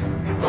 Oh.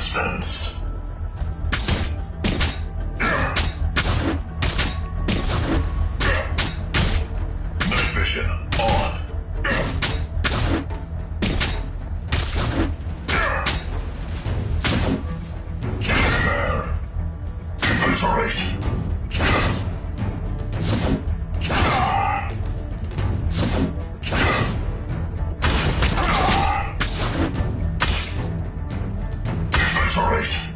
instance. Night vision on. Despair. Obliterate. for.